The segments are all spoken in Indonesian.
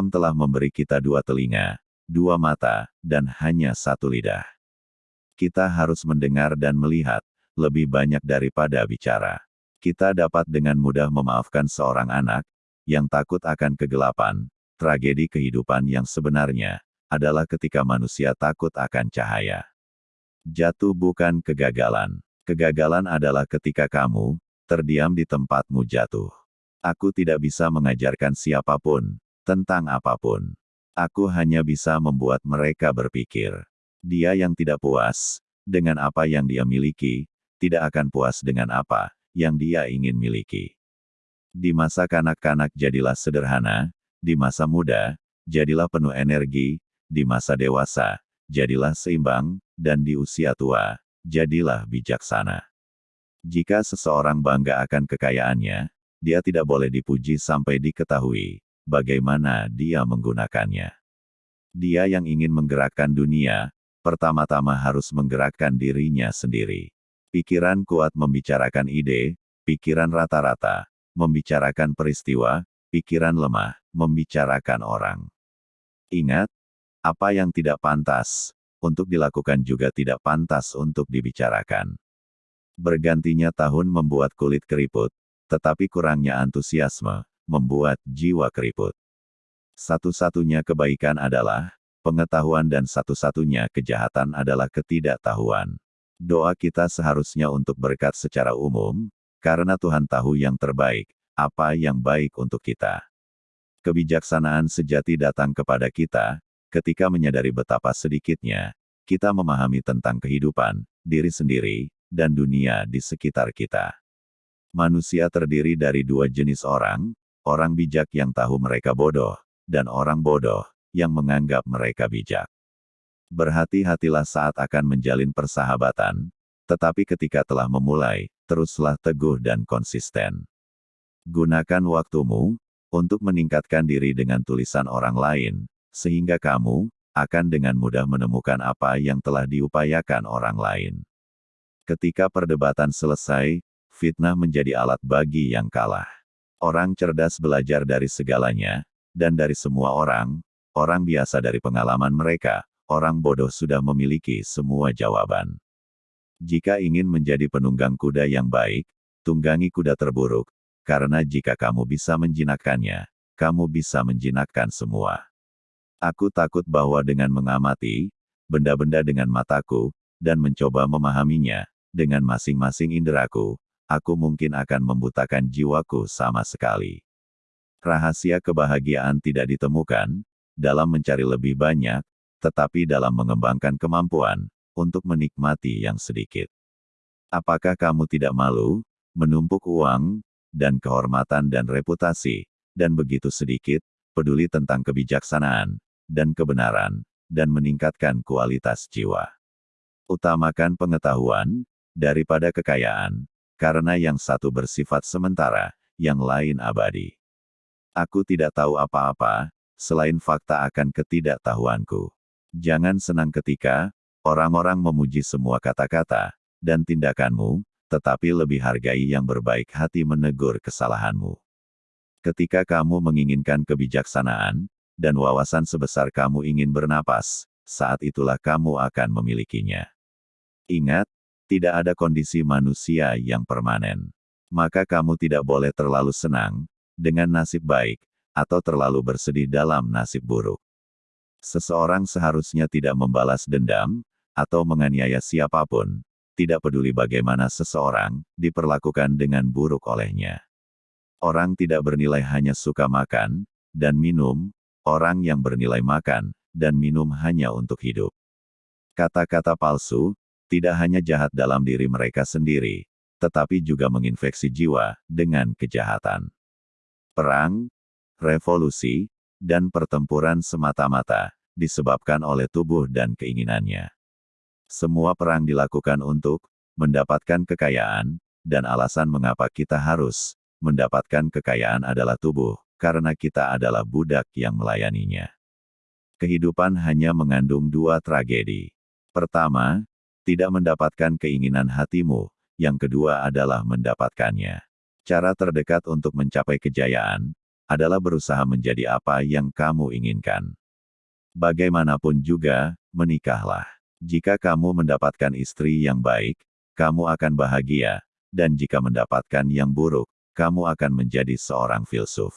Alam telah memberi kita dua telinga, dua mata, dan hanya satu lidah. Kita harus mendengar dan melihat, lebih banyak daripada bicara. Kita dapat dengan mudah memaafkan seorang anak, yang takut akan kegelapan, tragedi kehidupan yang sebenarnya, adalah ketika manusia takut akan cahaya. Jatuh bukan kegagalan. Kegagalan adalah ketika kamu, terdiam di tempatmu jatuh. Aku tidak bisa mengajarkan siapa pun, tentang apa pun. Aku hanya bisa membuat mereka berpikir. Dia yang tidak puas dengan apa yang dia miliki, tidak akan puas dengan apa yang dia ingin miliki. Di masa kanak-kanak jadilah sederhana, di masa muda, jadilah penuh energi, di masa dewasa, jadilah seimbang, dan di usia tua, jadilah bijaksana. Jika seseorang bangga akan kekayaannya, dia tidak boleh dipuji sampai diketahui bagaimana dia menggunakannya. Dia yang ingin menggerakkan dunia, pertama-tama harus menggerakkan dirinya sendiri. Pikiran kuat membicarakan ide, pikiran rata-rata, membicarakan peristiwa, pikiran lemah, membicarakan orang. Ingat, apa yang tidak pantas untuk dilakukan juga tidak pantas untuk dibicarakan. Bergantinya tahun membuat kulit keriput, tetapi kurangnya antusiasme membuat jiwa keriput. Satu-satunya kebaikan adalah pengetahuan dan satu-satunya kejahatan adalah ketidaktahuan. Doa kita seharusnya untuk berkat secara umum, karena Tuhan tahu yang terbaik, apa yang baik untuk kita. Kebijaksanaan sejati datang kepada kita, ketika menyadari betapa sedikitnya kita memahami tentang kehidupan, diri sendiri, dan dunia di sekitar kita. Manusia terdiri dari dua jenis orang, orang bijak yang tahu mereka bodoh, dan orang bodoh yang menganggap mereka bijak. Berhati-hatilah saat akan menjalin persahabatan, tetapi ketika telah memulai, teruslah teguh dan konsisten. Gunakan waktumu untuk meningkatkan diri dengan tulisan orang lain, sehingga kamu akan dengan mudah menemukan apa yang telah diupayakan orang lain. Ketika perdebatan selesai, fitnah menjadi alat bagi yang kalah. Orang cerdas belajar dari segalanya, dan dari semua orang, orang biasa dari pengalaman mereka, orang bodoh sudah memiliki semua jawaban. Jika ingin menjadi penunggang kuda yang baik, tunggangi kuda terburuk, karena jika kamu bisa menjinakkannya, kamu bisa menjinakkan semua. Aku takut bahwa dengan mengamati benda-benda dengan mataku dan mencoba memahaminya dengan masing-masing inderaku, aku mungkin akan membutakan jiwaku sama sekali. Rahasia kebahagiaan tidak ditemukan dalam mencari lebih banyak, tetapi dalam mengembangkan kemampuan untuk menikmati yang sedikit. Apakah kamu tidak malu menumpuk uang dan kehormatan dan reputasi, dan begitu sedikit peduli tentang kebijaksanaan dan kebenaran, dan meningkatkan kualitas jiwa. Utamakan pengetahuan, daripada kekayaan, karena yang satu bersifat sementara, yang lain abadi. Aku tidak tahu apa-apa, selain fakta akan ketidaktahuanku. Jangan senang ketika, orang-orang memuji semua kata-kata, dan tindakanmu, tetapi lebih hargai yang berbaik hati menegur kesalahanmu. Ketika kamu menginginkan kebijaksanaan, dan wawasan sebesar kamu ingin bernapas, saat itulah kamu akan memilikinya. Ingat, tidak ada kondisi manusia yang permanen. Maka kamu tidak boleh terlalu senang dengan nasib baik, atau terlalu bersedih dalam nasib buruk. Seseorang seharusnya tidak membalas dendam, atau menganiaya siapa pun, tidak peduli bagaimana seseorang diperlakukan dengan buruk olehnya. Orang tidak bernilai hanya suka makan dan minum, orang yang bernilai makan dan minum hanya untuk hidup. Kata-kata palsu tidak hanya jahat dalam diri mereka sendiri, tetapi juga menginfeksi jiwa dengan kejahatan. Perang, revolusi, dan pertempuran semata-mata disebabkan oleh tubuh dan keinginannya. Semua perang dilakukan untuk mendapatkan kekayaan, dan alasan mengapa kita harus mendapatkan kekayaan adalah tubuh, karena kita adalah budak yang melayaninya. Kehidupan hanya mengandung dua tragedi. Pertama, tidak mendapatkan keinginan hatimu, yang kedua adalah mendapatkannya. Cara terdekat untuk mencapai kejayaan adalah berusaha menjadi apa yang kamu inginkan. Bagaimanapun juga, menikahlah. Jika kamu mendapatkan istri yang baik, kamu akan bahagia, dan jika mendapatkan yang buruk, kamu akan menjadi seorang filsuf.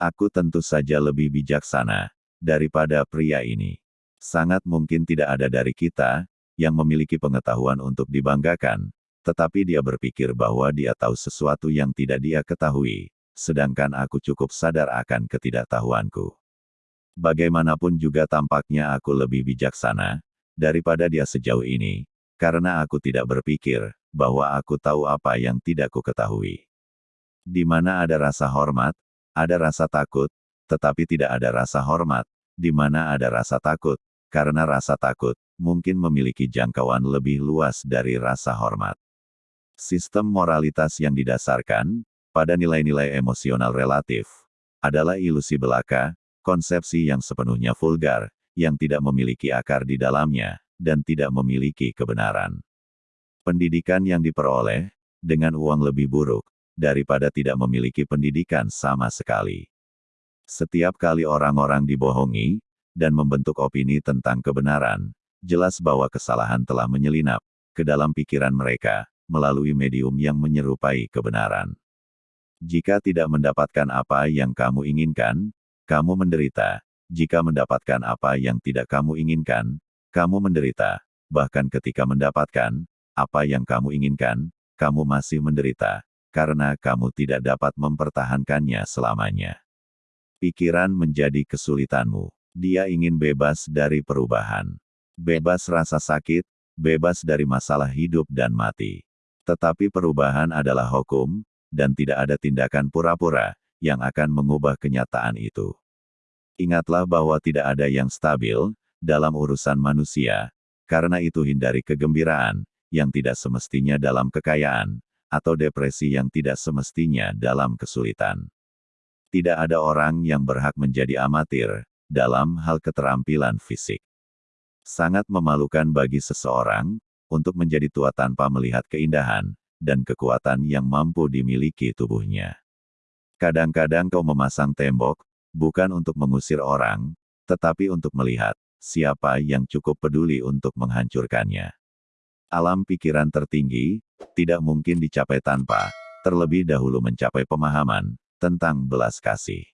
Aku tentu saja lebih bijaksana daripada pria ini. Sangat mungkin tidak ada dari kita yang memiliki pengetahuan untuk dibanggakan, tetapi dia berpikir bahwa dia tahu sesuatu yang tidak dia ketahui, sedangkan aku cukup sadar akan ketidaktahuanku. Bagaimanapun juga tampaknya aku lebih bijaksana daripada dia sejauh ini, karena aku tidak berpikir bahwa aku tahu apa yang tidak ku ketahui. Di mana ada rasa hormat, ada rasa takut, tetapi tidak ada rasa hormat, di mana ada rasa takut, karena rasa takut mungkin memiliki jangkauan lebih luas dari rasa hormat. Sistem moralitas yang didasarkan pada nilai-nilai emosional relatif adalah ilusi belaka, konsepsi yang sepenuhnya vulgar, yang tidak memiliki akar di dalamnya, dan tidak memiliki kebenaran. Pendidikan yang diperoleh dengan uang lebih buruk daripada tidak memiliki pendidikan sama sekali. Setiap kali orang-orang dibohongi dan membentuk opini tentang kebenaran, jelas bahwa kesalahan telah menyelinap ke dalam pikiran mereka melalui medium yang menyerupai kebenaran. Jika tidak mendapatkan apa yang kamu inginkan, kamu menderita. Jika mendapatkan apa yang tidak kamu inginkan, kamu menderita. Bahkan ketika mendapatkan apa yang kamu inginkan, kamu masih menderita karena kamu tidak dapat mempertahankannya selamanya. Pikiran menjadi kesulitanmu. Dia ingin bebas dari perubahan. Bebas rasa sakit, bebas dari masalah hidup dan mati. Tetapi perubahan adalah hukum, dan tidak ada tindakan pura-pura yang akan mengubah kenyataan itu. Ingatlah bahwa tidak ada yang stabil dalam urusan manusia, karena itu hindari kegembiraan yang tidak semestinya dalam kekayaan, atau depresi yang tidak semestinya dalam kesulitan. Tidak ada orang yang berhak menjadi amatir dalam hal keterampilan fisik. Sangat memalukan bagi seseorang untuk menjadi tua tanpa melihat keindahan dan kekuatan yang mampu dimiliki tubuhnya. Kadang-kadang kau memasang tembok, bukan untuk mengusir orang, tetapi untuk melihat siapa yang cukup peduli untuk menghancurkannya. Alam pikiran tertinggi tidak mungkin dicapai tanpa terlebih dahulu mencapai pemahaman tentang belas kasih.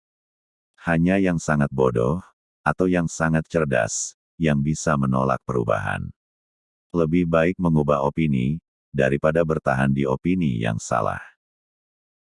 Hanya yang sangat bodoh atau yang sangat cerdas yang bisa menolak perubahan. Lebih baik mengubah opini daripada bertahan di opini yang salah.